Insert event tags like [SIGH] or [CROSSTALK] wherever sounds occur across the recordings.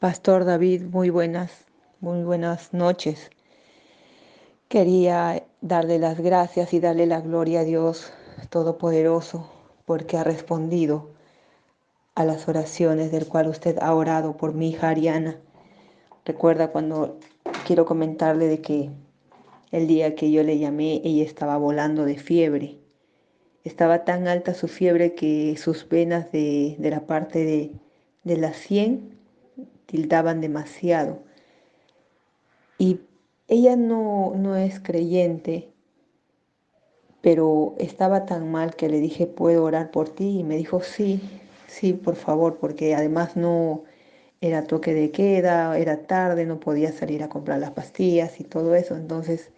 Pastor David, muy buenas, muy buenas noches. Quería darle las gracias y darle la gloria a Dios Todopoderoso porque ha respondido a las oraciones del cual usted ha orado por mi hija Ariana. Recuerda cuando quiero comentarle de que el día que yo le llamé, ella estaba volando de fiebre. Estaba tan alta su fiebre que sus venas de, de la parte de, de la sien tildaban demasiado. Y ella no, no es creyente, pero estaba tan mal que le dije, ¿puedo orar por ti? Y me dijo, sí, sí, por favor, porque además no era toque de queda, era tarde, no podía salir a comprar las pastillas y todo eso. Entonces,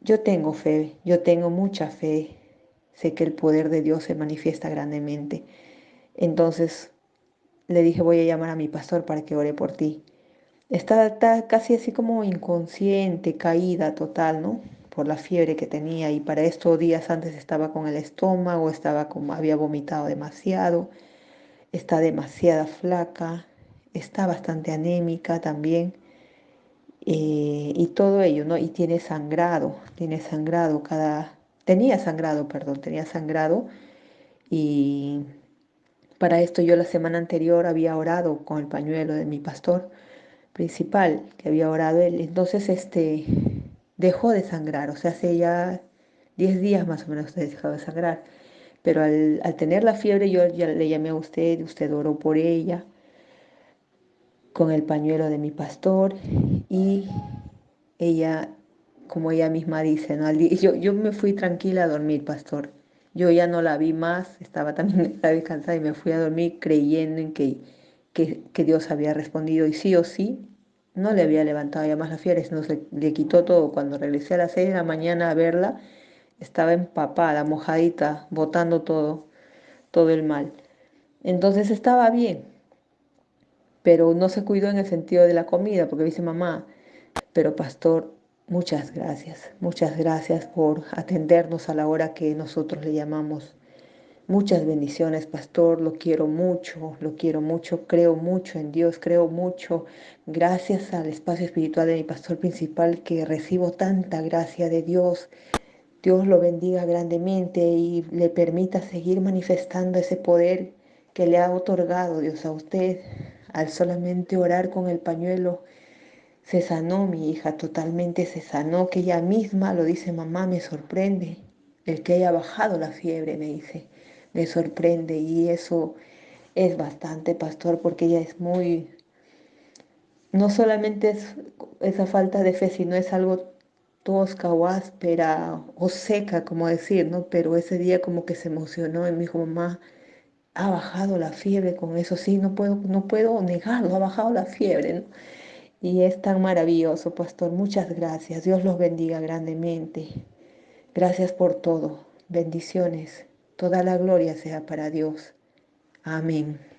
yo tengo fe, yo tengo mucha fe. Sé que el poder de Dios se manifiesta grandemente. Entonces, le dije, voy a llamar a mi pastor para que ore por ti. Estaba casi así como inconsciente, caída total, ¿no? Por la fiebre que tenía y para estos días antes estaba con el estómago, estaba como, había vomitado demasiado, está demasiada flaca, está bastante anémica también. Eh, y todo ello, ¿no? Y tiene sangrado, tiene sangrado cada, tenía sangrado, perdón, tenía sangrado y para esto yo la semana anterior había orado con el pañuelo de mi pastor principal, que había orado él. Entonces este dejó de sangrar, o sea, hace ya 10 días más o menos dejó de sangrar. Pero al, tener la fiebre yo ya le llamé a usted, usted oró por ella con el pañuelo de mi pastor y ella, como ella misma dice, ¿no? yo, yo me fui tranquila a dormir, pastor. Yo ya no la vi más, estaba también [LAUGHS] descansada y me fui a dormir creyendo en que, que, Dios había respondido y sí o sí, no le había levantado ya más la fiebre, sino se le quitó todo. Cuando regresé a las 6 de la mañana a verla, estaba empapada, mojadita, botando todo, todo el mal. Entonces estaba bien, pero no se cuidó en el sentido de la comida, porque dice mamá, pero pastor, Muchas gracias, muchas gracias por atendernos a la hora que nosotros le llamamos. Muchas bendiciones, pastor, lo quiero mucho, lo quiero mucho, creo mucho en Dios, creo mucho. Gracias al espacio espiritual de mi pastor principal que recibo tanta gracia de Dios. Dios lo bendiga grandemente y le permita seguir manifestando ese poder que le ha otorgado Dios a usted al solamente orar con el pañuelo se sanó mi hija, totalmente se sanó, que ella misma lo dice, mamá, me sorprende. El que haya bajado la fiebre, me dice, me sorprende. Y eso es bastante, pastor, porque ella es muy... No solamente es esa falta de fe, sino es algo tosca o áspera o seca, como decir, ¿no? Pero ese día como que se emocionó y me dijo, mamá, ha bajado la fiebre con eso, sí, no puedo, no puedo negarlo, ha bajado la fiebre, ¿no? Y es tan maravilloso, pastor. Muchas gracias. Dios los bendiga grandemente. Gracias por todo. Bendiciones. Toda la gloria sea para Dios. Amén.